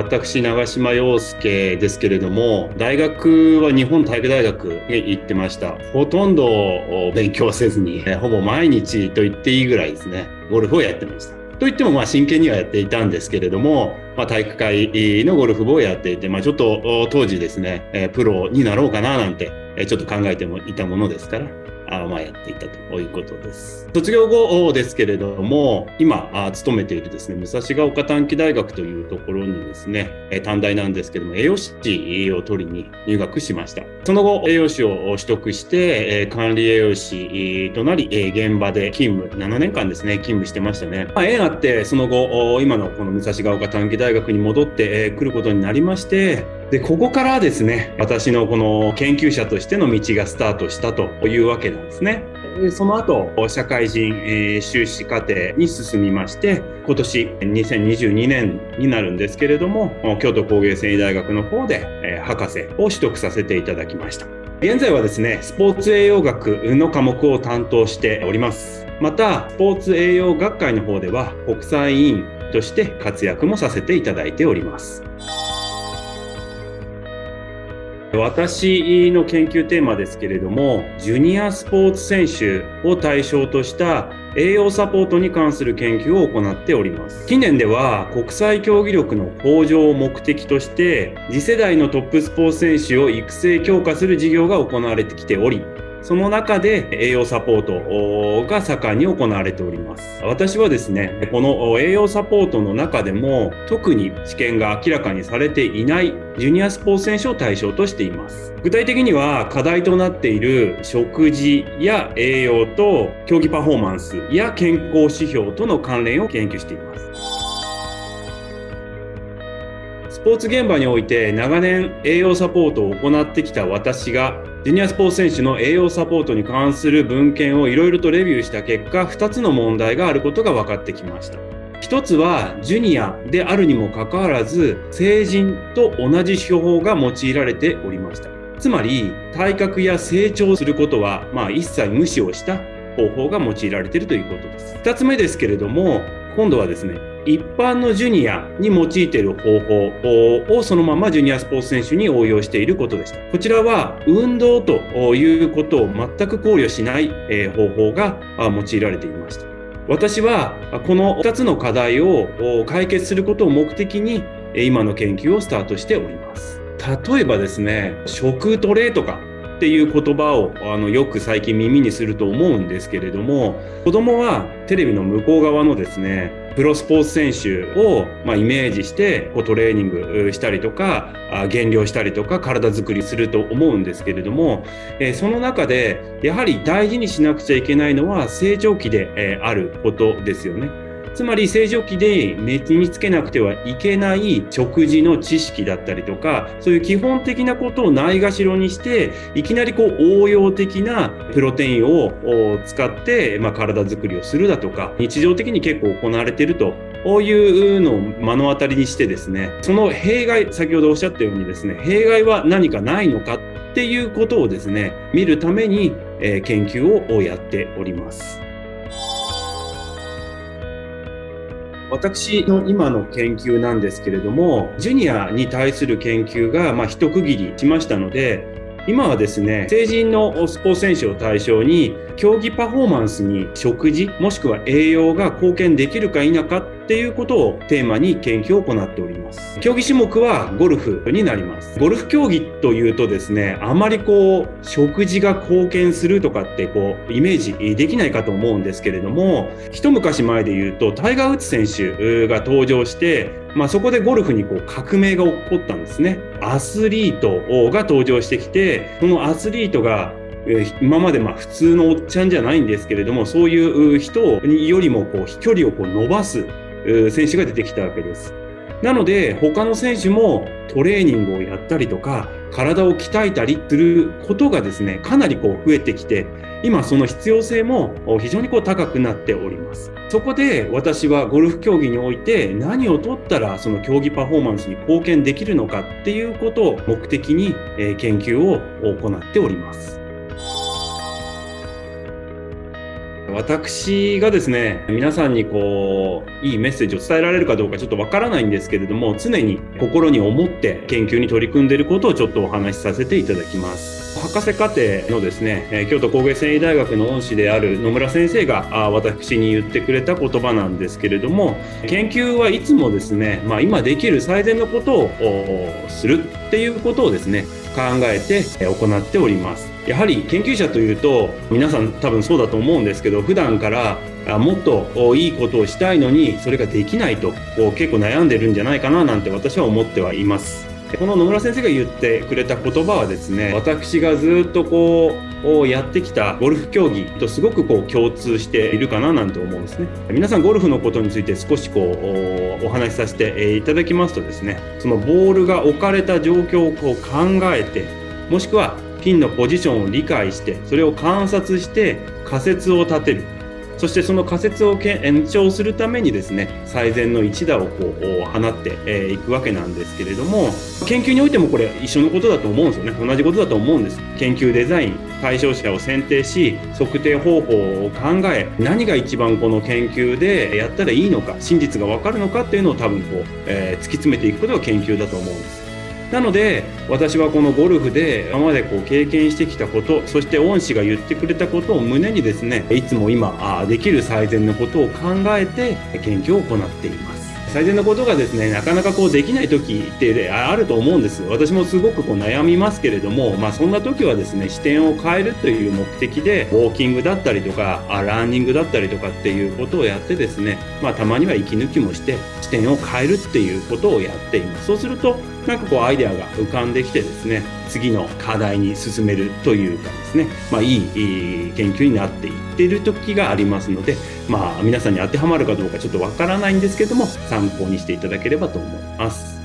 私、長島洋介ですけれども、大学は日本体育大学に行ってました。ほとんど勉強せずに、ほぼ毎日と言っていいぐらいですね、ゴルフをやってました。といってもまあ真剣にはやっていたんですけれども、まあ、体育会のゴルフ部をやっていて、まあ、ちょっと当時ですね、プロになろうかななんてちょっと考えてもいたものですから、あまあ、やっていたということです。卒業後ですけれども、今あ、勤めているですね、武蔵ヶ丘短期大学というところにですね、短大なんですけども、栄養士を取りに入学しました。その後、栄養士を取得して、管理栄養士となり、現場で勤務、7年間ですね、勤務してましたね。まあ、縁あって、その後、今のこの武蔵ヶ丘短期大学に戻ってくることになりまして、でここからですね私のこの研究者としての道がスタートしたというわけなんですね。その後社会人、え修士課程に進みまして今年2022年になるんですけれども京都工芸繊維大学の方で、え博士を取得させていただきました。現在はですねスポーツ栄養学の科目を担当しております。またスポーツ栄養学会の方では国際委員として活躍もさせていただいております。私の研究テーマですけれども、ジュニアスポーツ選手を対象とした栄養サポートに関する研究を行っております。近年では国際競技力の向上を目的として、次世代のトップスポーツ選手を育成強化する事業が行われてきており、その中で栄養サポートが盛んに行われております。私はですね、この栄養サポートの中でも特に知見が明らかにされていないジュニアスポーツ選手を対象としています。具体的には課題となっている食事や栄養と競技パフォーマンスや健康指標との関連を研究しています。スポーツ現場において長年栄養サポートを行ってきた私がジュニアスポーツ選手の栄養サポートに関する文献をいろいろとレビューした結果2つの問題があることが分かってきました。1つはジュニアであるにもかかわらず成人と同じ手法が用いられておりました。つまり体格や成長することは、まあ、一切無視をした方法が用いられているということです。2つ目ですけれども今度はですね一般のジュニアに用いている方法をそのままジュニアスポーツ選手に応用していることでした。こちらは運動ということを全く考慮しない方法が用いられていました。私はこの2つの課題を解決することを目的に今の研究をスタートしております。例えばですね、食トレとかっていう言葉をあのよく最近耳にすると思うんですけれども子供はテレビの向こう側のですねプロスポーツ選手を、まあ、イメージしてこうトレーニングしたりとか減量したりとか体づくりすると思うんですけれども、えー、その中でやはり大事にしなくちゃいけないのは成長期で、えー、あることですよね。つまり正常期で身につけなくてはいけない食事の知識だったりとかそういう基本的なことをないがしろにしていきなりこう応用的なプロテインを使って、まあ、体づくりをするだとか日常的に結構行われているとこういうのを目の当たりにしてですねその弊害先ほどおっしゃったようにですね弊害は何かないのかっていうことをですね見るために、え、研究をやっております。私の今の研究なんですけれどもジュニアに対する研究がま一区切りしましたので今はですね成人のスポーツ選手を対象に競技パフォーマンスに食事もしくは栄養が貢献できるか否かっていうことをテーマに研究を行っております競技種目はゴルフになりますゴルフ競技というとですねあまりこう食事が貢献するとかってこうイメージできないかと思うんですけれども一昔前で言うとタイガー・ウッズ選手が登場してまあ、そこでゴルフにこう革命が起こったんですね。アスリートが登場してきて、そのアスリートが今までまあ普通のおっちゃんじゃないんですけれどもそういう人よりもこう飛距離をこう伸ばす選手が出てきたわけです。なので他の選手もトレーニングをやったりとか体を鍛えたりすることがですねかなりこう増えてきて今その必要性も非常にこう高くなっておりますそこで私はゴルフ競技において何を取ったらその競技パフォーマンスに貢献できるのかっていうことを目的に研究を行っております私がですね、皆さんにこう、いいメッセージを伝えられるかどうかちょっとわからないんですけれども、常に心に思って研究に取り組んでいることをちょっとお話しさせていただきます。博士課程のですね、京都工芸繊維大学の恩師である野村先生が私に言ってくれた言葉なんですけれども、研究はいつもですね、まあ、今できる最善のことをするっていうことをですね、考えて行っております。やはり研究者というと皆さん多分そうだと思うんですけど普段からもっといいことをしたいのにそれができないと結構悩んでるんじゃないかななんて私は思ってはいます。この野村先生が言ってくれた言葉はですね私がずっとこうをやってきたゴルフ競技とすごくこう共通しているかななんて思うんですね。皆さんゴルフのことについて少しこうお話しさせていただきますとですね。そのボールが置かれた状況をこう考えてもしくはピンのポジションを理解してそれを観察して仮説を立てる。そしてその仮説を延長するためにですね最善の一打をこう放っていくわけなんですけれども研究においてもこれ一緒のことだと思うんですよね。同じことだと思うんです。研究デザイン対象者を選定し測定方法を考え何が一番この研究でやったらいいのか真実が分かるのかっていうのを多分こう、えー、突き詰めていくことが研究だと思うんです。なので私はこのゴルフで今までこう経験してきたことそして恩師が言ってくれたことを胸にですねいつも今できる最善のことを考えて研究を行っています。最善のことがですねなかなかこうできない時ってあると思うんです私もすごくこう悩みますけれども、まあ、そんな時はですね視点を変えるという目的でウォーキングだったりとかランニングだったりとかっていうことをやってですね、まあ、たまには息抜きもして視点を変えるっていうことをやっていますそうするとなんかこうアイデアが浮かんできてですね次の課題に進めるというかですね、まあ、いい研究になっていってる時がありますので、まあ、皆さんに当てはまるかどうかちょっとわからないんですけども参考にしていただければと思います。